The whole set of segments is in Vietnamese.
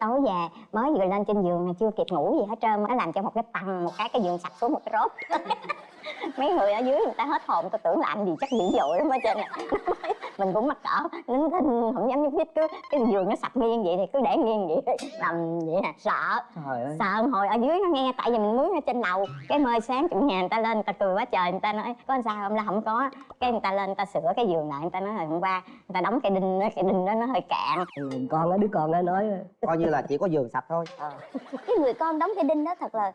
tối về, mới vừa lên trên giường mà chưa kịp ngủ gì hết trơn nó làm cho một cái tầng một cái cái giường sạch xuống một cái rốt. mấy người ở dưới người ta hết hồn tôi tưởng làm gì chắc dữ dội lắm ở trên này mình cũng mắc cỡ nín thinh không dám nhúc nhích cứ cái giường nó sập nghiêng vậy thì cứ để nghiêng vậy nằm vậy nè sợ. Trời ơi. Sợ hồi ở dưới nó nghe tại vì mình mướn ở trên lầu cái mơi sáng chủ nhà người ta lên người ta cười quá trời người ta nói có làm sao? Không là không có. Cái người ta lên người ta sửa cái giường lại người ta nói là hôm qua người ta đóng cái đinh đó, cái đinh đó nó hơi cạn. Ừ, con á đứa con nó nói. Coi như là chỉ có giường sạch thôi. Cái người con đóng cái đinh đó thật là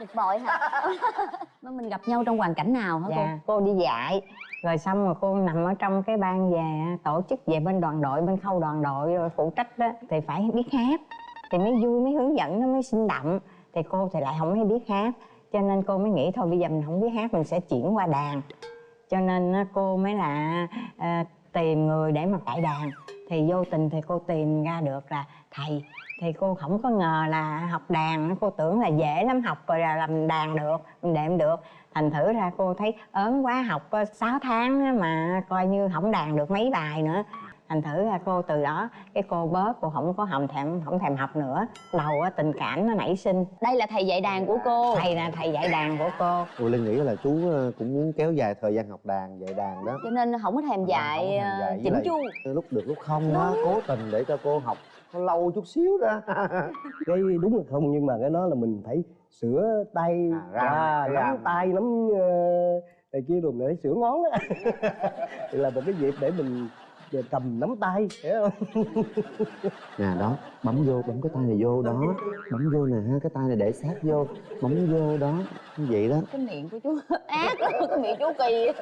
bực bội hả? Mà mình gặp nhau trong hoàn cảnh nào hả dạ cô đi dạy. Rồi xong rồi cô nằm ở trong cái ban về tổ chức về bên đoàn đội bên khâu đoàn đội rồi phụ trách đó. Thì phải biết hát. Thì mới vui mới hướng dẫn nó mới sinh động. Thì cô thì lại không hay biết hát. Cho nên cô mới nghĩ thôi bây giờ mình không biết hát mình sẽ chuyển qua đàn. Cho nên cô mới là à, tìm người để mà cải đàn. Thì vô tình thì cô tìm ra được là thầy thì cô không có ngờ là học đàn cô tưởng là dễ lắm học rồi là làm đàn được mình đệm được. Thành thử ra cô thấy ớn quá học có 6 tháng á mà coi như không đàn được mấy bài nữa. Thành thử ra cô từ đó cái cô bớt cô không có không thèm không thèm học nữa. Đầu á tình cảm nó nảy sinh. Đây là thầy dạy đàn của cô. Thầy là thầy dạy đàn của cô. Tôi Linh nghĩ là chú ờ, cũng muốn kéo dài thời gian học đàn, dạy đàn đó. Cho nên không có thèm dạy Không thèm ờ, dạy, với chỉnh chu. Lúc được lúc không đó, cố tình để cho cô học lâu chút xíu đó. Cái đúng là không nhưng mà cái đó là mình phải sửa tay À, ra, à, nắm tay nắm uh, này kia rồi để sửa ngón á. Thì là một cái dịp để mình ờ, cầm nắm tay hiểu không? Nè đó, bấm vô, bấm cái tay này vô đó. Bấm vô nè ha, cái tay này để sát vô Bấm vô đó, như vậy đó. Cái miệng của chú ác lắm, cái miệng chú kỳ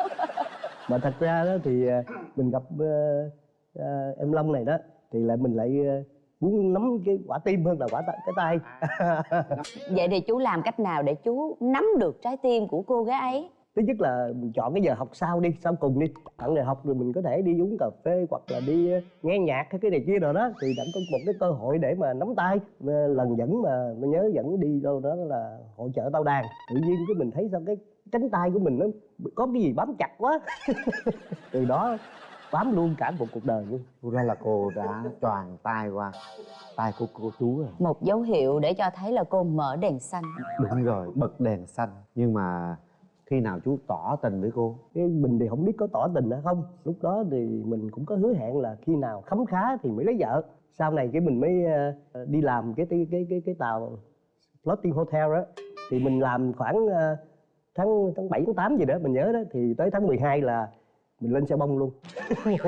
mà thật ra đó thì ờ, mình gặp ờ, ờ, em Long này đó thì lại mình lại ờ, muốn nắm cái quả tim hơn là quả cái tay. Vậy thì chú làm cách nào để chú nắm được trái tim của cô gái ấy? Thứ nhất là mình chọn cái giờ học sau đi sau cùng đi. Tặng giờ học rồi mình có thể đi uống cà phê hoặc là đi ờ, nghe nhạc hay cái này kia rồi đó. Thì đã có một cái cơ hội để mà nắm tay lần dẫn mà mình nhớ dẫn đi đâu đó là hội chợ tao đàn. Tự nhiên cái mình thấy sao cái cánh tay của mình nó có cái gì bám chặt quá. Từ đó bám luôn cả một cuộc đời luôn. Ra là cô đã choàng tay qua tay của cô chú rồi. Một dấu hiệu để cho thấy là cô mở đèn xanh. Đúng rồi, bật đèn xanh. Nhưng mà khi nào chú tỏ tình với cô? Cái mình thì không biết có tỏ tình hay không. Lúc đó thì mình cũng có hứa hẹn là khi nào khấm khá thì mới lấy vợ. Sau này cái mình mới ờ, đi làm cái cái cái cái, cái tàu floating hotel đó thì mình làm khoảng ờ, tháng tháng bảy tháng tám gì đó mình nhớ đó. Thì tới tháng 12 là mình lên xe bông luôn.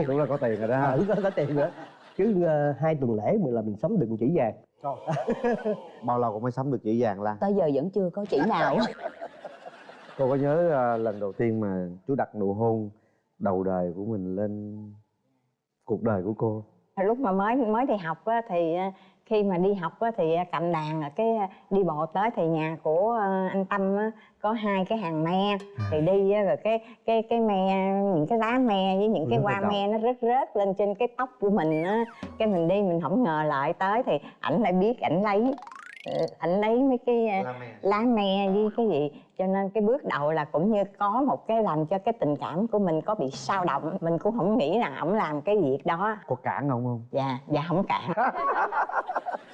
Đúng là có tiền rồi đó à, có, có tiền nữa cứ ờ, hai tuần lễ mình là mình sắm đựng chỉ vàng. Bao lâu cũng mới sắm được chỉ vàng Lan? Tới giờ vẫn chưa có chỉ nào. Cô có nhớ ờ, lần đầu tiên mà chú đặt nụ hôn đầu đời của mình lên cuộc đời của cô? Lúc mà mới mới đi học á, thì ờ, khi mà đi học á, thì cầm đàn rồi cái ờ, đi bộ tới thì nhà của ờ, anh Tâm á, có hai cái hàng me. Thì đi á, rồi cái cái cái me những cái lá me với những cái hoa me nó rớt rớt lên trên cái tóc của mình á. Cái mình đi mình không ngờ lại tới thì ảnh lại biết ảnh lấy ảnh lấy mấy cái ờ, lá me với cái gì? Cho nên cái bước đầu là cũng như có một cái làm cho cái tình cảm của mình có bị sao động. Mình cũng không nghĩ là ổng làm cái việc đó. Có cản ông không? dạ dạ không cản.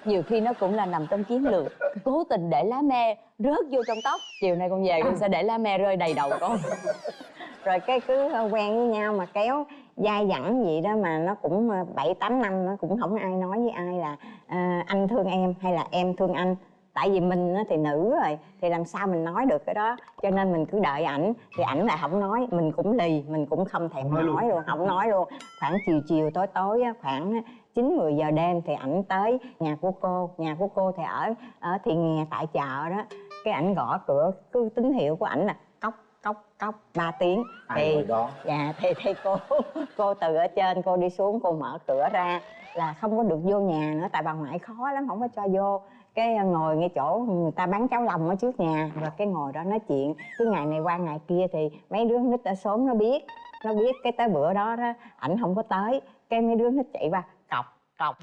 Nhiều khi nó cũng là nằm trong chiến lược. Cố tình để lá me rớt vô trong tóc. Chiều nay con về con sẽ để lá me rơi đầy đầu con. Rồi cái cứ quen với nhau mà kéo dai dẳng gì đó mà nó cũng ờ, bảy tám năm nó cũng không ai nói với ai là ờ, anh thương em hay là em thương anh. Tại vì mình thì nữ rồi thì làm sao mình nói được cái đó? Cho nên mình cứ đợi ảnh thì ảnh lại không nói. Mình cũng lì mình cũng không thèm nói, luôn. không nói luôn. Khoảng chiều chiều tối tối khoảng chín mười giờ đêm thì ảnh tới nhà của cô nhà của cô thì ở ở thị nghè tại chợ đó. Cái ảnh gõ cửa cứ tín hiệu của ảnh là cốc cốc cốc ba tiếng. Ai thì đó? dạ thì thì cô cô từ ở trên cô đi xuống cô mở cửa ra là không có được vô nhà nữa tại bà ngoại khó lắm không có cho vô. Cái ờ, ngồi ngay chỗ người ta bán cháo lòng ở trước nhà rồi cái ngồi đó nói chuyện. Cứ ngày này qua ngày kia thì mấy đứa nít ở xóm nó biết nó biết cái tới bữa đó đó ảnh không có tới. Cái mấy đứa nít chạy qua cọc cọc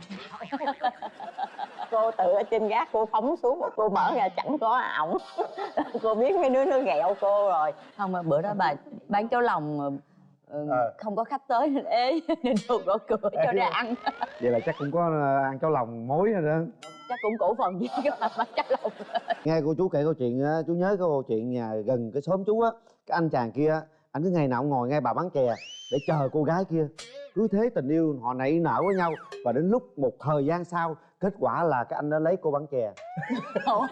cô tự ở trên gác cô phóng xuống một cô mở ra chẳng có ổng. Cô biết mấy đứa nó ghẹo cô rồi. Không mà bữa đó bà bán cháo lòng ừ, Ờ. không có khách tới nên ế nên đồ gõ cửa cho ra ăn. vậy là chắc cũng có ờ, ăn cháo lòng mối rồi đó. Chắc cũng cổ phần với cái bà má cháo lòng. Nghe cô chú kể câu chuyện á chú nhớ cái câu chuyện nhà gần cái xóm chú á cái anh chàng kia á, anh cứ ngày nào ngồi ngay bà bán chè để chờ cô gái kia. Cứ thế tình yêu họ nảy nở với nhau và đến lúc một thời gian sau kết quả là cái anh đã lấy cô bán chè. Ủa?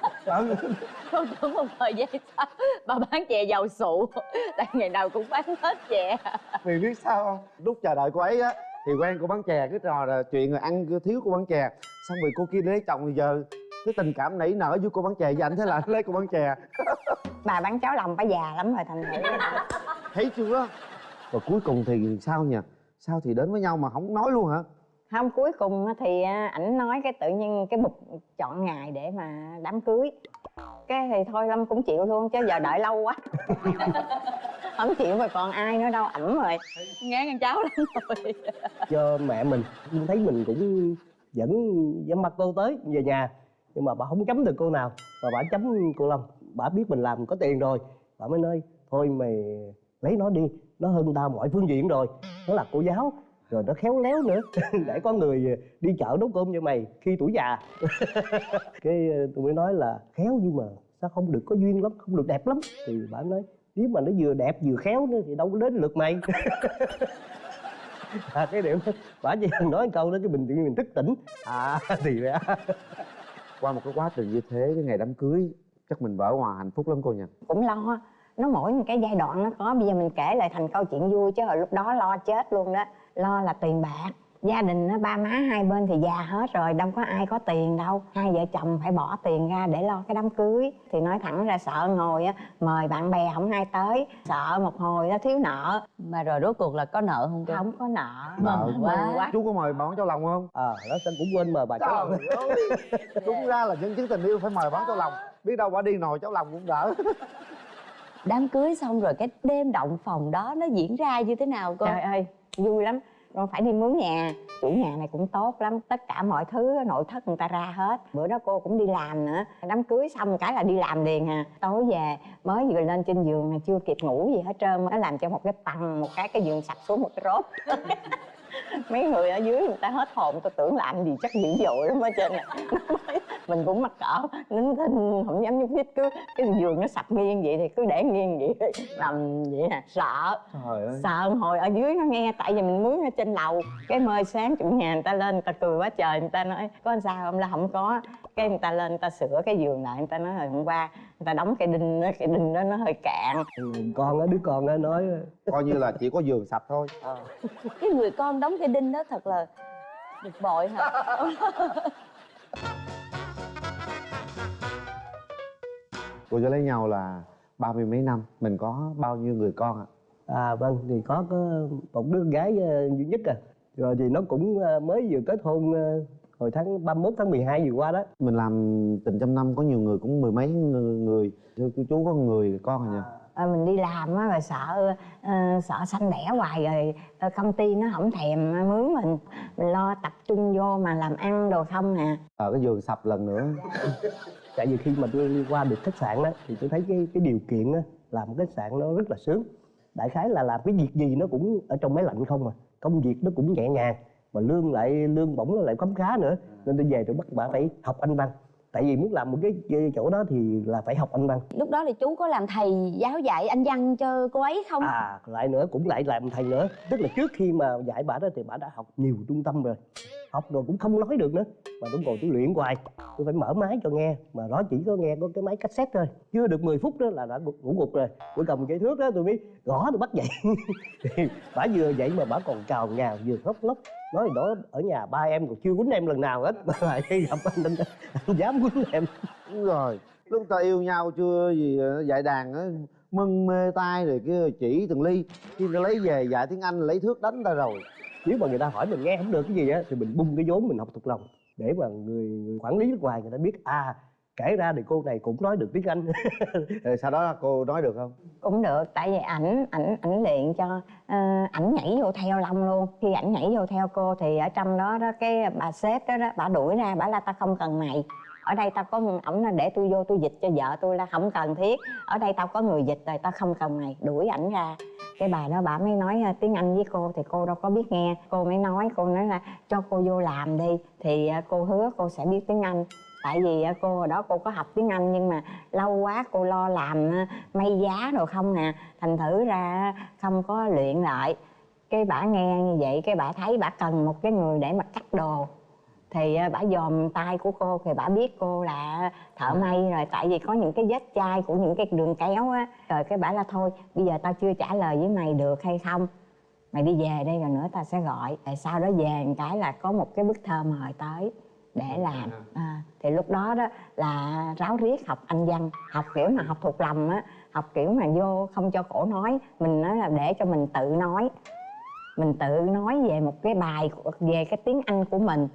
con tưởng một thời gian sau bà bán chè dầu sụ. Tại ngày nào cũng bán hết chè. Vì biết sao không? Lúc chờ đợi cô ấy á thì quen cô bán chè cứ trò là chuyện rồi ăn thiếu cô bán chè. Xong rồi cô kia lấy chồng thì giờ cái tình cảm nảy nở với cô bán chè với anh thế là anh lấy cô bán chè. Bà bán cháo lòng bà già lắm rồi thành thử thấy chưa? Và cuối cùng thì sao nhỉ? Sao thì đến với nhau mà không nói luôn hả? Không cuối cùng á thì á, ảnh nói cái tự nhiên cái bục chọn ngày để mà đám cưới. Cái thì thôi lâm cũng chịu luôn chứ giờ đợi lâu quá. Không chịu mà còn ai nữa đâu ẩm rồi. Ngán ăn cháo lắm rồi. Cho mẹ mình thấy mình cũng vẫn dám bắt cô tới về nhà. Nhưng mà bà không chấm được cô nào mà bà chấm cô long bà biết mình làm có tiền rồi bà mới nói thôi mày lấy nó đi nó hơn tao mọi phương diện rồi. Nó là cô giáo rồi nó khéo léo nữa. Để có người đi chợ nấu cơm cho mày khi tuổi già. Cái ờ, tôi mới nói là khéo nhưng mà sao không được có duyên lắm không được đẹp lắm. Thì bà nói nếu mà nó vừa đẹp vừa khéo nữa thì đâu có đến lượt mày. À, cái điểm bà chỉ cần nói câu đó cái mình tự nhiên mình thức tỉnh. À thì ra qua một cái quá trình như thế cái ngày đám cưới chắc mình vỡ hòa hạnh phúc lắm cô nhỉ. Cũng lo nó mỗi một cái giai đoạn nó có. Bây giờ mình kể lại thành câu chuyện vui chứ hồi lúc đó lo chết luôn đó. Lo là tiền bạc. Gia đình nó ba má hai bên thì già hết rồi đâu có ai có tiền đâu. Hai vợ chồng phải bỏ tiền ra để lo cái đám cưới. Thì nói thẳng ra sợ ngồi á mời bạn bè không ai tới. Sợ một hồi nó thiếu nợ. Mà rồi rốt cuộc là có nợ không cô không có nợ. Nợ mừng quá. quá. Chú có mời bán cháo lòng không? À nó sẽ cũng quên mời bà cháu ơi, đúng ra là nhân chứng tình yêu phải mời bán cháo lòng. Biết đâu bà đi nồi cháo lòng cũng đỡ đám cưới xong rồi cái đêm động phòng đó nó diễn ra như thế nào cô? Trời ơi vui lắm. Con phải đi mướn nhà. Chủ nhà này cũng tốt lắm. Tất cả mọi thứ nội thất người ta ra hết. Bữa đó cô cũng đi làm nữa. Đám cưới xong cái là đi làm liền à. Tối về mới vừa lên trên giường này chưa kịp ngủ gì hết trơn nó làm cho một cái tầng một cái cái giường sập xuống một cái rốt mấy người ở dưới người ta hết hồn tôi tưởng làm gì chắc dữ dội lắm ở trên này mình cũng mắc cỡ nín thinh không dám nhúc nhích cứ cái giường nó sập nghiêng vậy thì cứ để nghiêng vậy. Nằm vậy nè sợ. Trời ơi. Sợ hồi ở dưới nó nghe tại vì mình mướn ở trên lầu. Cái mời sáng chủ nhà người ta lên người ta cười quá trời người ta nói có làm sao không? Là không có cái người ta lên người ta sửa cái giường lại người ta nói hồi hôm qua người ta đóng cái đinh đó cái đinh đó nó hơi cạn. Ừ, con á đứa con á nói coi như là chỉ có giường sạch thôi. Cái người con đóng cái đinh đó thật là bực bội hả? Cô cho lấy nhau là ba mươi mấy năm mình có bao nhiêu người con ạ? À vâng thì có có một đứa gái ờ, duy nhất à. Rồi thì nó cũng ờ, mới vừa kết hôn hồi tháng 31 tháng 12 vừa qua đó. Mình làm tình trăm năm có nhiều người cũng mười mấy người. Thưa cô chú có người con rồi nhỉ? À, mình đi làm á rồi sợ ờ, sợ sanh đẻ hoài rồi ờ, công ty nó không thèm mướn mình. Mình lo tập trung vô mà làm ăn đồ không à. Ở cái giường sập lần nữa. Tại vì khi mà tôi đi qua được khách sạn đó thì tôi thấy cái cái điều kiện á, làm khách sạn nó rất là sướng. Đại khái là làm cái việc gì nó cũng ở trong máy lạnh không à. Công việc nó cũng nhẹ nhàng mà lương lại lương bổng lại khấm khá nữa. Nên tôi về tôi bắt bà phải học anh văn. Tại vì muốn làm một cái chỗ đó thì là phải học anh văn. Lúc đó thì chú có làm thầy giáo dạy anh văn cho cô ấy không? À lại nữa cũng lại làm thầy nữa. Tức là trước khi mà dạy bà đó thì bà đã học nhiều trung tâm rồi. Học rồi cũng không nói được nữa. Mà tôi ngồi tôi luyện hoài. Tôi phải mở máy cho nghe. Mà đó chỉ có nghe có cái máy cassette thôi. Chưa được 10 phút đó là đã ngủ gục rồi. Tôi cầm cái thước đó tôi mới gõ tôi bắt dậy. Bà vừa dậy mà bà còn cào nhào vừa khóc lóc nói đó ở nhà ba em còn chưa quýnh em lần nào hết. Mà lại gặp anh, anh, anh dám quýnh em. Đúng rồi. Lúc ta yêu nhau chưa gì ờ, dạy đàn á mân mê tai rồi kia chỉ từng ly. Khi ta lấy về dạy tiếng anh lấy thước đánh ta rồi. Nếu mà người ta hỏi mình nghe không được cái gì á thì mình bung cái vốn mình học thuộc lòng. Để mà người, người quản lý nước ngoài người ta biết à kể ra thì cô này cũng nói được tiếng anh. Sau đó cô nói được không? Cũng được tại vì ảnh ảnh ảnh luyện cho ờ, ảnh nhảy vô theo long luôn. Khi ảnh nhảy vô theo cô thì ở trong đó đó cái bà sếp đó đó bà đuổi ra bà là ta không cần mày. Ở đây tao có ổng là để tôi vô tôi dịch cho vợ tôi là không cần thiết. Ở đây tao có người dịch rồi tao không cần mày. Đuổi ảnh ra. Cái bà đó bà mới nói à, tiếng anh với cô thì cô đâu có biết nghe. Cô mới nói cô nói là cho cô vô làm đi. Thì à, cô hứa cô sẽ biết tiếng anh tại vì à, cô hồi đó cô có học tiếng anh nhưng mà lâu quá cô lo làm à, may giá rồi không nè thành thử ra không có luyện lại. Cái bả nghe như vậy cái bả thấy bả cần một cái người để mà cắt đồ. Thì à, bả dòm tay của cô thì bả biết cô là thợ may rồi. Tại vì có những cái vết chai của những cái đường kéo á. Rồi cái bả là thôi bây giờ tao chưa trả lời với mày được hay không? Mày đi về đây rồi nữa tao sẽ gọi. Tại sau đó về một cái là có một cái bức thơ mời tới để làm. à, thì lúc đó đó là ráo riết học anh văn học kiểu mà học thuộc lòng á học kiểu mà vô không cho cổ nói. Mình nói là để cho mình tự nói. Mình tự nói về một cái bài về cái tiếng anh của mình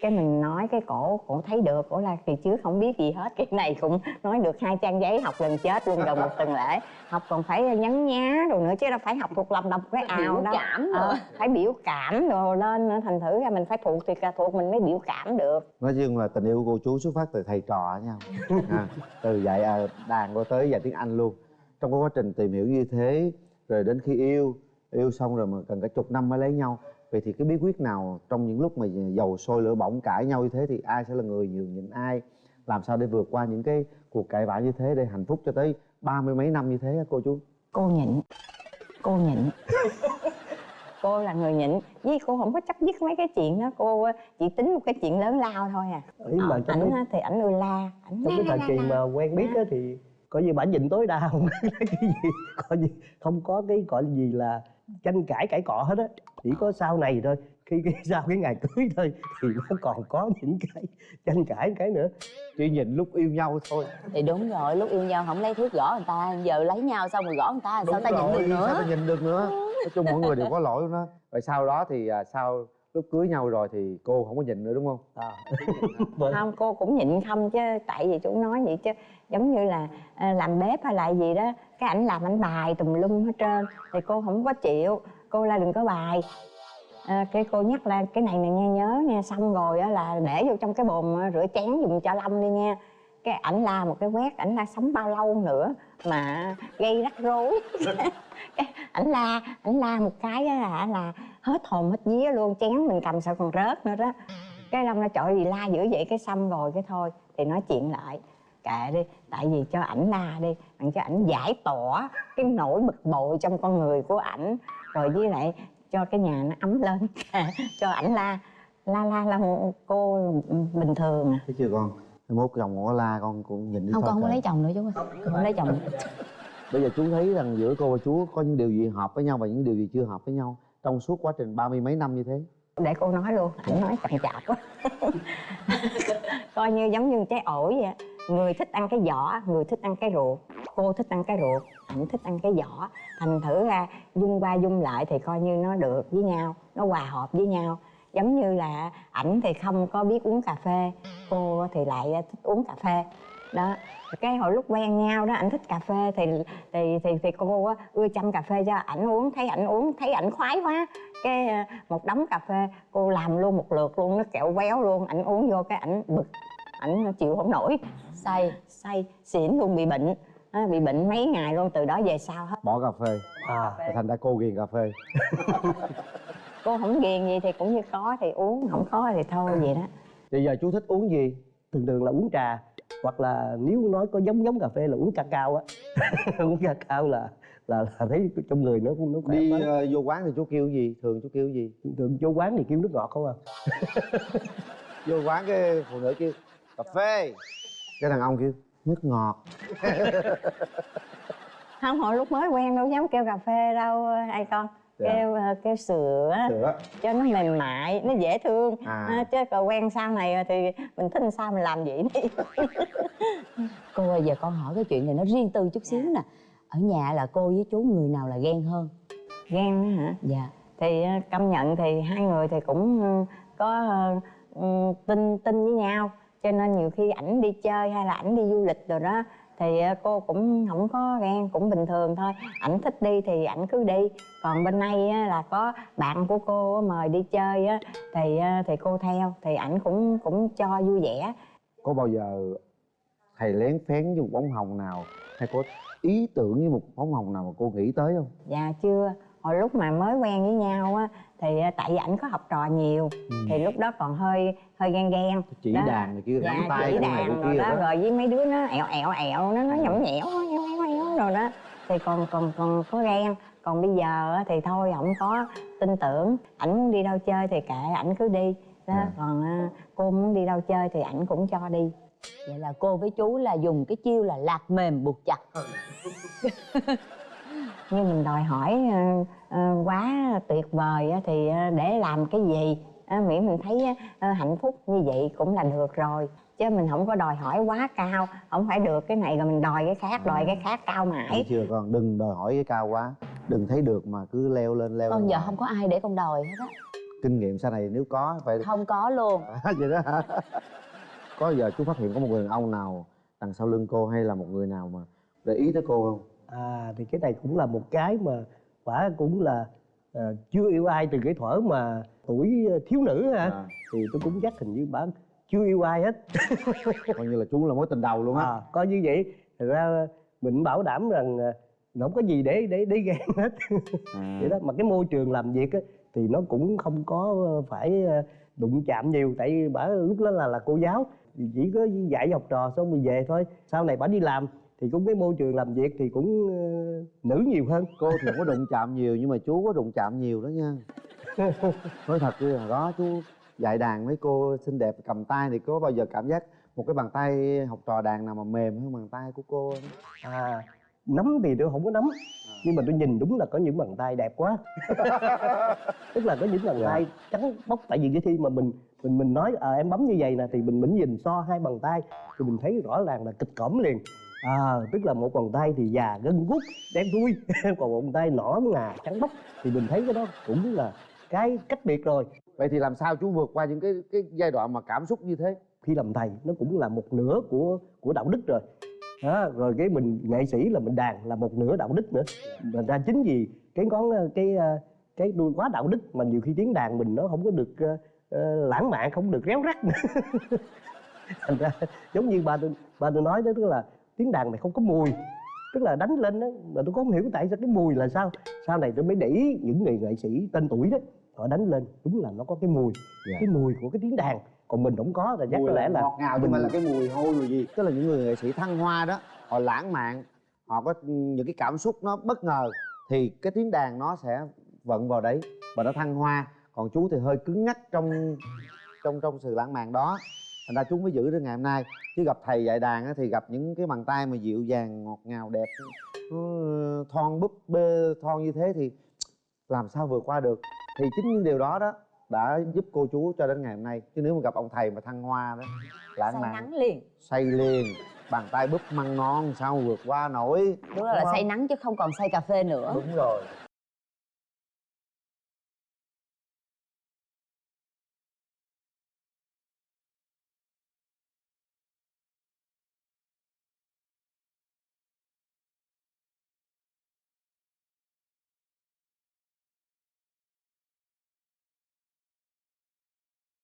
cái mình nói cái cổ cổ thấy được cổ là kỳ trước không biết gì hết cái này cũng nói được hai trang giấy học gần chết luôn gần một tuần lễ. Học còn phải nhấn nhá rồi nữa chứ đâu phải học thuộc lòng đọc cái ào biểu đâu cảm Ờ, nữa phải biểu cảm rồi lên nữa thành thử ra mình phải thuộc thì cả thuộc mình mới biểu cảm được. Nói chung là tình yêu của cô chú xuất phát từ thầy trò nhau à, từ dạy à, đàn qua tới dạy tiếng anh luôn. Trong cái quá trình tìm hiểu như thế rồi đến khi yêu yêu xong rồi mà cần cả chục năm mới lấy nhau vậy thì cái bí quyết nào trong những lúc mà dầu sôi lửa bỏng cãi nhau như thế thì ai sẽ là người nhường nhịn ai? Làm sao để vượt qua những cái cuộc cãi vã như thế để hạnh phúc cho tới ba mươi mấy năm như thế cô chú? Cô nhịn. Cô nhịn. Cô là người nhịn. Với cô không có chấp dứt mấy cái chuyện đó. Cô chỉ tính một cái chuyện lớn lao thôi à. Ý mà Ờ, trong ảnh cái, thì ảnh ưa la ảnh trong cái thời kỳ mà quen biết á thì coi như bả nhịn tối đa không cái gì. Coi như không có cái gọi là gì là tranh cãi cãi cọ hết á. Chỉ có sau này thôi khi cái sau cái ngày cưới thôi thì nó còn có những cái tranh cãi cái nữa. Chỉ nhìn lúc yêu nhau thôi. Thì đúng rồi lúc yêu nhau không lấy thước gõ người ta giờ lấy nhau xong rồi gõ người ta sao ta nhịn được sao nữa? ta nhìn được nữa? Nói chung mỗi người đều có lỗi đó rồi sau đó thì à, sau lúc cưới nhau rồi thì cô không có nhịn nữa đúng không? À. Không cô cũng nhịn không chứ tại vì chú nói vậy chứ giống như là à, làm bếp hay là gì đó cái ảnh làm ảnh bài tùm lum hết trơn thì cô không có chịu cô la đừng có bài. À, cái cô nhắc là cái này nè nghe nhớ nha xong rồi á là để vô trong cái bồn rửa chén dùng cho lâm đi nha. Cái ảnh la một cái quét ảnh la sống bao lâu nữa mà gây rắc rối. Ảnh la ảnh la một cái á là, là hết hồn hết vía luôn chén mình cầm sợ còn rớt nữa đó. Cái lâm nó trời gì la dữ vậy cái xong rồi cái thôi. Thì nói chuyện lại kệ đi tại vì cho ảnh la đi đặng cho ảnh giải tỏa cái nỗi bực bội trong con người của ảnh. Rồi với lại cho cái nhà nó ấm lên cho ảnh la la la la cô bình thường à. Thấy chưa con? Mốt chồng có la con cũng nhìn đi không thôi con không có lấy chồng nữa chú ơi. Con không lấy chồng. Nữa. bây giờ chú thấy rằng giữa cô và chú có những điều gì hợp với nhau và những điều gì chưa hợp với nhau trong suốt quá trình ba mươi mấy năm như thế? Để cô nói luôn, ảnh nói chậm chạp quá. Coi như giống như trái ổi vậy người thích ăn cái vỏ người thích ăn cái ruột. Cô thích ăn cái ruột, ảnh thích ăn cái vỏ thành thử ra, dung qua dung lại thì coi như nó được với nhau, nó hòa hợp với nhau. Giống như là ảnh thì không có biết uống cà phê, cô thì lại thích uống cà phê đó cái hồi lúc quen nhau đó ảnh thích cà phê thì thì thì, thì cô á, ưa chăm cà phê cho ảnh uống thấy ảnh uống thấy ảnh khoái quá. Cái ờ, một đống cà phê cô làm luôn một lượt luôn nó kẹo véo luôn ảnh uống vô cái ảnh bực ảnh chịu không nổi. Say say xỉn luôn bị bệnh. Á, bị bệnh mấy ngày luôn từ đó về sau hết. Bỏ cà phê. À. Thành ra cô ghiền cà phê. Cô không ghiền gì thì cũng như có thì uống không có thì thôi vậy đó. Bây giờ chú thích uống gì? Thường thường là uống trà hoặc là nếu nói có giống giống cà phê là uống cacao á. Uống cacao là là, là thấy trong người nó cũng nó khỏe đi quá. ờ, vô quán thì chú kêu gì? Thường chú kêu gì? Thường vô quán thì kêu nước ngọt không à. Vô quán cái phụ nữ kêu cà phê. Cái đàn ông kêu nước ngọt. Không hồi lúc mới quen đâu dám kêu cà phê đâu ai con Dạ. kêu ờ, kêu sữa sữa. cho nó mềm mại nó dễ thương. À. à, chứ còn quen sau này rồi thì mình thích sao mình làm vậy đi. Cô ơi giờ con hỏi cái chuyện này nó riêng tư chút xíu nè. Ở nhà là cô với chú người nào là ghen hơn? Ghen á hả? Dạ. Thì ờ, công nhận thì hai người thì cũng ờ, có ừ, tin tin với nhau. Cho nên nhiều khi ảnh đi chơi hay là ảnh đi du lịch rồi đó thì ờ, cô cũng không có ghen cũng bình thường thôi. Ảnh thích đi thì ảnh cứ đi. Còn bên đây á, là có bạn của cô mời đi chơi á thì ờ, thì cô theo thì ảnh cũng cũng cho vui vẻ. Có bao giờ thầy lén phén với một bóng hồng nào? Hay có ý tưởng với một bóng hồng nào mà cô nghĩ tới không? Dạ chưa hồi lúc mà mới quen với nhau á thì à, tại vì ảnh có học trò nhiều thì lúc đó còn hơi hơi ghen ghen. Chỉ Đó. đàn này kia dạ tay chỉ đàn rồi kia đó đó. rồi với mấy đứa nó ẹo ẹo ẹo nó nó nhõng nhẽo nhõng nhẽo rồi đó. Thì còn còn còn có ghen. Còn bây giờ á thì thôi không có tin tưởng. Ảnh muốn đi đâu chơi thì kệ ảnh cứ đi. Đó Dạ. còn à, cô muốn đi đâu chơi thì ảnh cũng cho đi. Vậy là cô với chú là dùng cái chiêu là lạc mềm buộc chặt như mình đòi hỏi ờ, ờ, quá tuyệt vời thì ờ, để làm cái gì? Miễn mình thấy hạnh phúc như vậy cũng là được rồi chứ mình không có đòi hỏi quá cao. Không phải được cái này rồi mình đòi cái khác đòi cái khác cao Thấy mãi chưa con đừng đòi hỏi cái cao quá đừng thấy được mà cứ leo lên leo con giờ không có ai để con đòi hết á. Kinh nghiệm sau này nếu có phải không có luôn. Vậy đó hả? Có giờ chú phát hiện có một người đàn ông nào đằng sau lưng cô hay là một người nào mà để ý tới cô không à thì cái này cũng là một cái mà quả cũng là ờ, chưa yêu ai từ cái thuở mà tuổi ờ, thiếu nữ ha À. thì tôi cũng chắc hình như bạn chưa yêu ai hết. Coi như là chú là mối tình đầu luôn á. À, coi như vậy. Thật ra mình bảo đảm rằng ờ, không có gì để để để ghen hết. À. vậy đó mà cái môi trường làm việc á, thì nó cũng không có phải ờ, đụng chạm nhiều. Tại bà lúc đó là là cô giáo. Thì chỉ có dạy học trò xong rồi về thôi. Sau này bà đi làm thì cũng cái môi trường làm việc thì cũng ờ, nữ nhiều hơn. Cô thì không có đụng chạm nhiều nhưng mà chú có đụng chạm nhiều đó nha. Nói thật chứ đó chú dạy đàn mấy cô xinh đẹp cầm tay thì có bao giờ cảm giác một cái bàn tay học trò đàn nào mà mềm hơn bàn tay của cô không? à nắm thì tôi không có nắm nhưng mà tôi nhìn đúng là có những bàn tay đẹp quá. Tức là có những bàn Dạ. tay trắng bóc. Tại vì cái khi mà mình mình mình nói à, em bấm như vậy nè thì mình mình nhìn so hai bàn tay thì mình thấy rõ ràng là kịch cỡm liền à tức là một bàn tay thì già gân guốc đen thui. Còn một bàn tay nõn ngà trắng bóc thì mình thấy cái đó cũng là cái cách biệt rồi. Vậy thì làm sao chú vượt qua những cái cái giai đoạn mà cảm xúc như thế? Khi làm thầy nó cũng là một nửa của của đạo đức rồi. Đó, rồi cái mình nghệ sĩ là mình đàn là một nửa đạo đức nữa. Mà ra chính vì cái ngón cái ờ, cái đuôi quá đạo đức mà nhiều khi tiếng đàn mình nó không có được ờ, ờ, lãng mạn không được réo rắt nữa. Thành ra giống như ba tôi ba tôi nói đó tức là tiếng đàn này không có mùi. Tức là đánh lên đó mà tôi không hiểu tại sao cái mùi là sao. Sau này tôi mới để ý những người nghệ sĩ tên tuổi đó họ đánh lên đúng là nó có cái mùi. Dạ. cái mùi của cái tiếng đàn còn mình không có là chắc có lẽ là ngọt ngào không phải là cái mùi hôi mùi gì. Tức là những người nghệ sĩ thăng hoa đó họ lãng mạn họ có những cái cảm xúc nó bất ngờ thì cái tiếng đàn nó sẽ vận vào đấy và nó thăng hoa. Còn chú thì hơi cứng nhắc trong trong trong sự lãng mạn đó thành ra chú mới giữ đến ngày hôm nay. Chứ gặp thầy dạy đàn á, thì gặp những cái bàn tay mà dịu dàng ngọt ngào đẹp. Nó thon búp bê thon như thế thì làm sao vượt qua được. Thì chính những điều đó đó đã giúp cô chú cho đến ngày hôm nay. Chứ nếu mà gặp ông thầy mà thăng hoa đó lãng say mạn nắng liền. Say liền. Bàn tay búp măng non sao vượt qua nổi. Đúng là, là Đúng say nắng chứ không còn say cà phê nữa. Đúng rồi